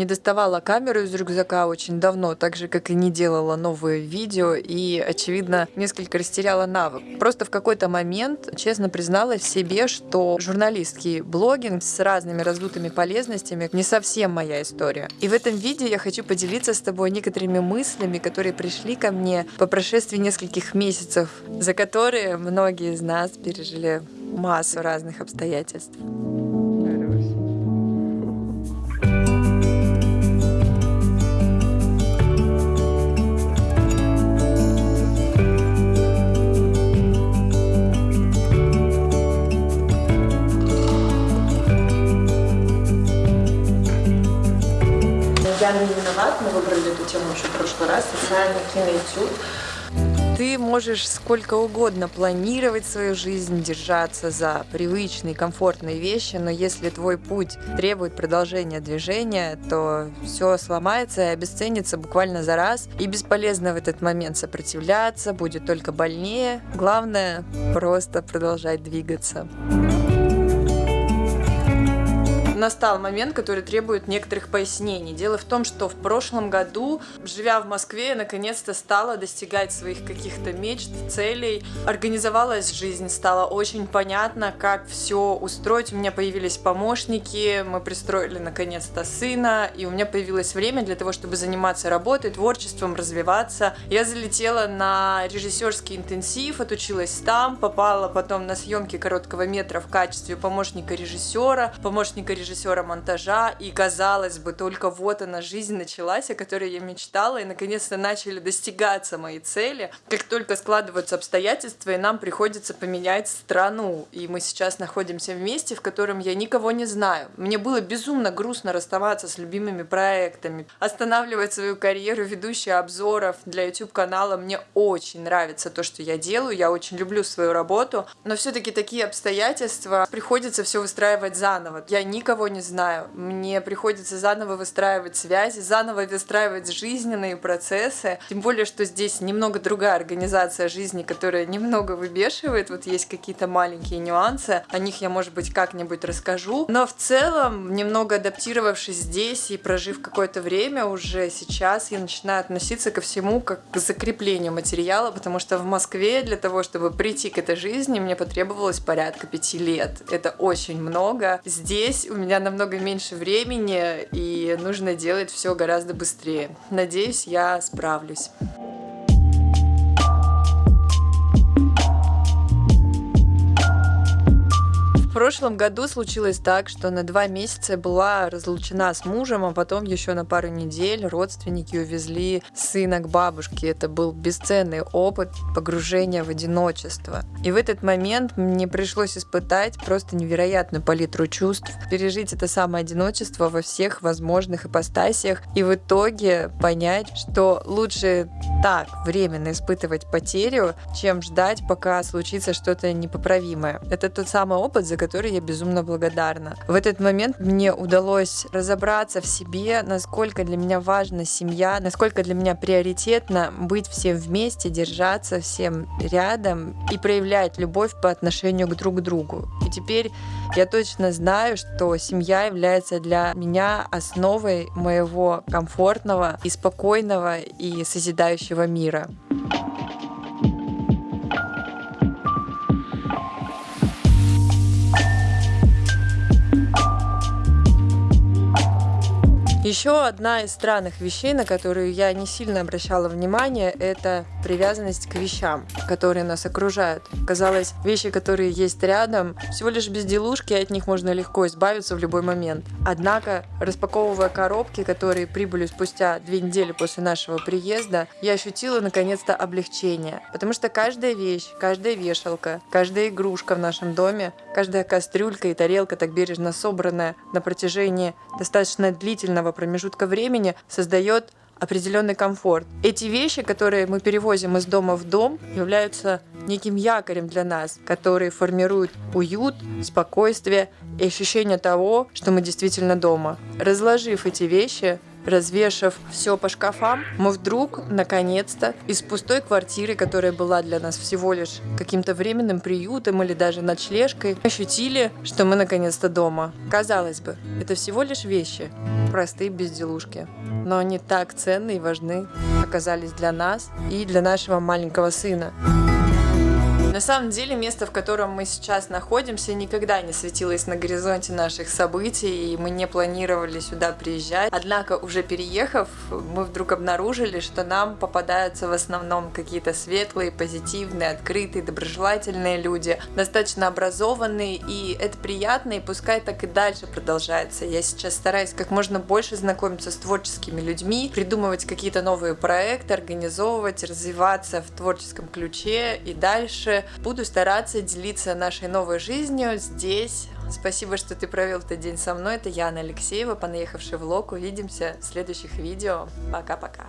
не доставала камеру из рюкзака очень давно, так же, как и не делала новые видео, и, очевидно, несколько растеряла навык. Просто в какой-то момент честно призналась себе, что журналистский блогинг с разными раздутыми полезностями не совсем моя история. И в этом видео я хочу поделиться с тобой некоторыми мыслями, которые пришли ко мне по прошествии нескольких месяцев, за которые многие из нас пережили массу разных обстоятельств. Я не виноват, мы выбрали эту тему еще в прошлый раз, социальный киноэтюд ты можешь сколько угодно планировать свою жизнь, держаться за привычные, комфортные вещи, но если твой путь требует продолжения движения, то все сломается и обесценится буквально за раз, и бесполезно в этот момент сопротивляться, будет только больнее. Главное просто продолжать двигаться настал момент, который требует некоторых пояснений. Дело в том, что в прошлом году, живя в Москве, я наконец-то стала достигать своих каких-то мечт, целей. Организовалась жизнь, стало очень понятно, как все устроить. У меня появились помощники, мы пристроили наконец-то сына, и у меня появилось время для того, чтобы заниматься работой, творчеством, развиваться. Я залетела на режиссерский интенсив, отучилась там, попала потом на съемки короткого метра в качестве помощника режиссера, помощника режиссера режиссера монтажа, и казалось бы, только вот она жизнь началась, о которой я мечтала, и наконец-то начали достигаться мои цели. Как только складываются обстоятельства, и нам приходится поменять страну, и мы сейчас находимся в месте, в котором я никого не знаю. Мне было безумно грустно расставаться с любимыми проектами, останавливать свою карьеру ведущей обзоров для YouTube-канала. Мне очень нравится то, что я делаю, я очень люблю свою работу, но все-таки такие обстоятельства приходится все выстраивать заново. Я никого никого не знаю. Мне приходится заново выстраивать связи, заново выстраивать жизненные процессы. Тем более, что здесь немного другая организация жизни, которая немного выбешивает. Вот есть какие-то маленькие нюансы. О них я, может быть, как-нибудь расскажу. Но в целом, немного адаптировавшись здесь и прожив какое-то время уже сейчас, я начинаю относиться ко всему как к закреплению материала, потому что в Москве для того, чтобы прийти к этой жизни, мне потребовалось порядка пяти лет. Это очень много. Здесь у меня меня намного меньше времени, и нужно делать все гораздо быстрее. Надеюсь, я справлюсь. В прошлом году случилось так, что на два месяца была разлучена с мужем, а потом еще на пару недель родственники увезли сына к бабушке. Это был бесценный опыт погружения в одиночество. И в этот момент мне пришлось испытать просто невероятную палитру чувств, пережить это самое одиночество во всех возможных ипостасиях и в итоге понять, что лучше так временно испытывать потерю, чем ждать, пока случится что-то непоправимое. Это тот самый опыт, за которой я безумно благодарна. В этот момент мне удалось разобраться в себе, насколько для меня важна семья, насколько для меня приоритетно быть всем вместе, держаться всем рядом и проявлять любовь по отношению к друг другу. И теперь я точно знаю, что семья является для меня основой моего комфортного и спокойного и созидающего мира. Еще одна из странных вещей, на которую я не сильно обращала внимание, это привязанность к вещам, которые нас окружают. Казалось, вещи, которые есть рядом, всего лишь безделушки, от них можно легко избавиться в любой момент. Однако, распаковывая коробки, которые прибыли спустя две недели после нашего приезда, я ощутила наконец-то облегчение. Потому что каждая вещь, каждая вешалка, каждая игрушка в нашем доме, каждая кастрюлька и тарелка, так бережно собранная на протяжении достаточно длительного промежутка времени создает определенный комфорт. Эти вещи, которые мы перевозим из дома в дом, являются неким якорем для нас, которые формируют уют, спокойствие и ощущение того, что мы действительно дома. Разложив эти вещи, развешав все по шкафам, мы вдруг, наконец-то, из пустой квартиры, которая была для нас всего лишь каким-то временным приютом или даже ночлежкой, ощутили, что мы наконец-то дома. Казалось бы, это всего лишь вещи, простые безделушки, но они так ценны и важны оказались для нас и для нашего маленького сына. На самом деле место, в котором мы сейчас находимся, никогда не светилось на горизонте наших событий, и мы не планировали сюда приезжать. Однако, уже переехав, мы вдруг обнаружили, что нам попадаются в основном какие-то светлые, позитивные, открытые, доброжелательные люди, достаточно образованные, и это приятно, и пускай так и дальше продолжается. Я сейчас стараюсь как можно больше знакомиться с творческими людьми, придумывать какие-то новые проекты, организовывать, развиваться в творческом ключе и дальше буду стараться делиться нашей новой жизнью здесь. Спасибо, что ты провел этот день со мной. Это Яна Алексеева, понаехавший влог. Увидимся в следующих видео. Пока-пока.